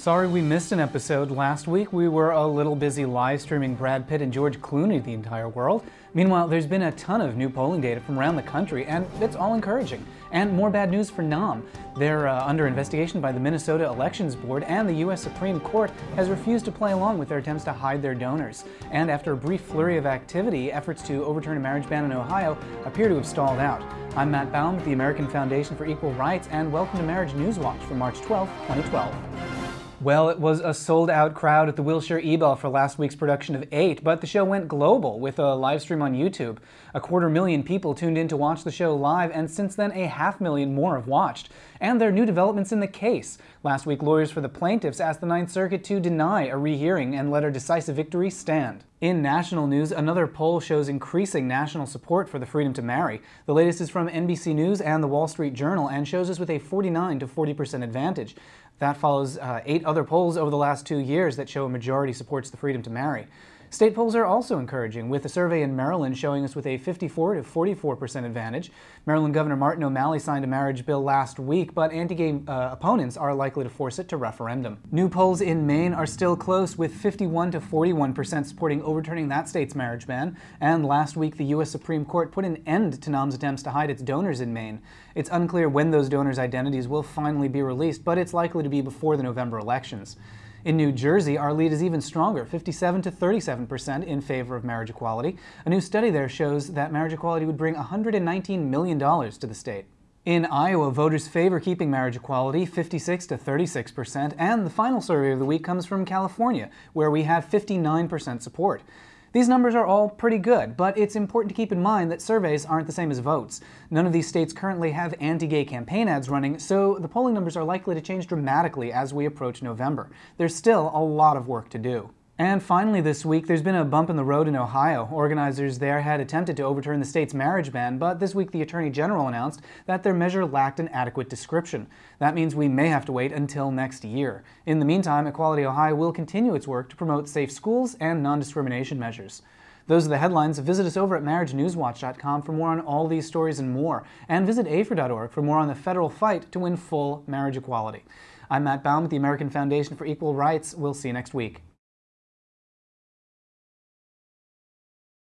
Sorry we missed an episode last week. We were a little busy live streaming Brad Pitt and George Clooney to the entire world. Meanwhile, there's been a ton of new polling data from around the country, and it's all encouraging. And more bad news for NOM. They're uh, under investigation by the Minnesota Elections Board, and the U.S. Supreme Court has refused to play along with their attempts to hide their donors. And after a brief flurry of activity, efforts to overturn a marriage ban in Ohio appear to have stalled out. I'm Matt Baum with the American Foundation for Equal Rights, and welcome to Marriage News Watch for March 12, 2012. Well, it was a sold out crowd at the Wilshire Ebell for last week's production of 8, but the show went global with a live stream on YouTube. A quarter million people tuned in to watch the show live, and since then, a half million more have watched. And there are new developments in the case. Last week, lawyers for the plaintiffs asked the Ninth Circuit to deny a rehearing and let a decisive victory stand. In national news, another poll shows increasing national support for the freedom to marry. The latest is from NBC News and the Wall Street Journal and shows us with a 49 to 40% advantage. That follows uh, eight other polls over the last two years that show a majority supports the freedom to marry. State polls are also encouraging, with a survey in Maryland showing us with a 54 to 44 percent advantage. Maryland Governor Martin O'Malley signed a marriage bill last week, but anti-gay uh, opponents are likely to force it to referendum. New polls in Maine are still close, with 51 to 41 percent supporting overturning that state's marriage ban. And last week, the U.S. Supreme Court put an end to NOM's attempts to hide its donors in Maine. It's unclear when those donors' identities will finally be released, but it's likely to be before the November elections. In New Jersey, our lead is even stronger, 57 to 37 percent in favor of marriage equality. A new study there shows that marriage equality would bring $119 million to the state. In Iowa, voters favor keeping marriage equality 56 to 36 percent, and the final survey of the week comes from California, where we have 59 percent support. These numbers are all pretty good, but it's important to keep in mind that surveys aren't the same as votes. None of these states currently have anti-gay campaign ads running, so the polling numbers are likely to change dramatically as we approach November. There's still a lot of work to do. And finally, this week, there's been a bump in the road in Ohio. Organizers there had attempted to overturn the state's marriage ban, but this week the Attorney General announced that their measure lacked an adequate description. That means we may have to wait until next year. In the meantime, Equality Ohio will continue its work to promote safe schools and non discrimination measures. Those are the headlines. Visit us over at marriagenewswatch.com for more on all these stories and more. And visit AFER.org for more on the federal fight to win full marriage equality. I'm Matt Baum with the American Foundation for Equal Rights. We'll see you next week.